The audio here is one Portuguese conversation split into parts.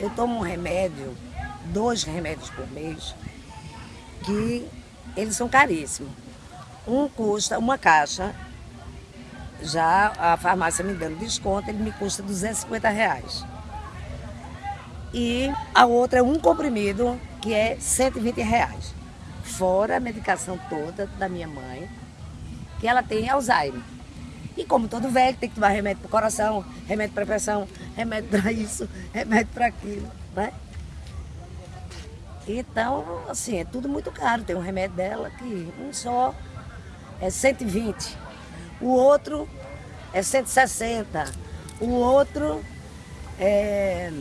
eu tomo um remédio, dois remédios por mês, que eles são caríssimos. Um custa, uma caixa, já a farmácia me dando desconto, ele me custa 250 reais. E a outra é um comprimido, que é 120 reais. Fora a medicação toda da minha mãe, que ela tem Alzheimer. E como todo velho, tem que tomar remédio para o coração, remédio para pressão, remédio para isso, remédio para aquilo, né? Então, assim, é tudo muito caro. Tem um remédio dela que um só é 120, o outro é 160, o outro é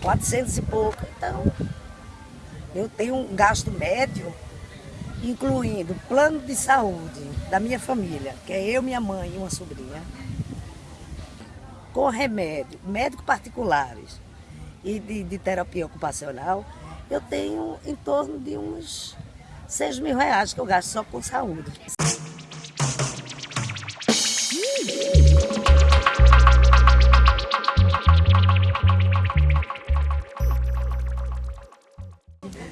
400 e pouco. Então, eu tenho um gasto médio incluindo plano de saúde da minha família, que é eu, minha mãe e uma sobrinha, com remédio, médicos particulares e de, de terapia ocupacional, eu tenho em torno de uns 6 mil reais que eu gasto só com saúde.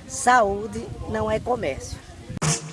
Saúde não é comércio. Mm-hmm.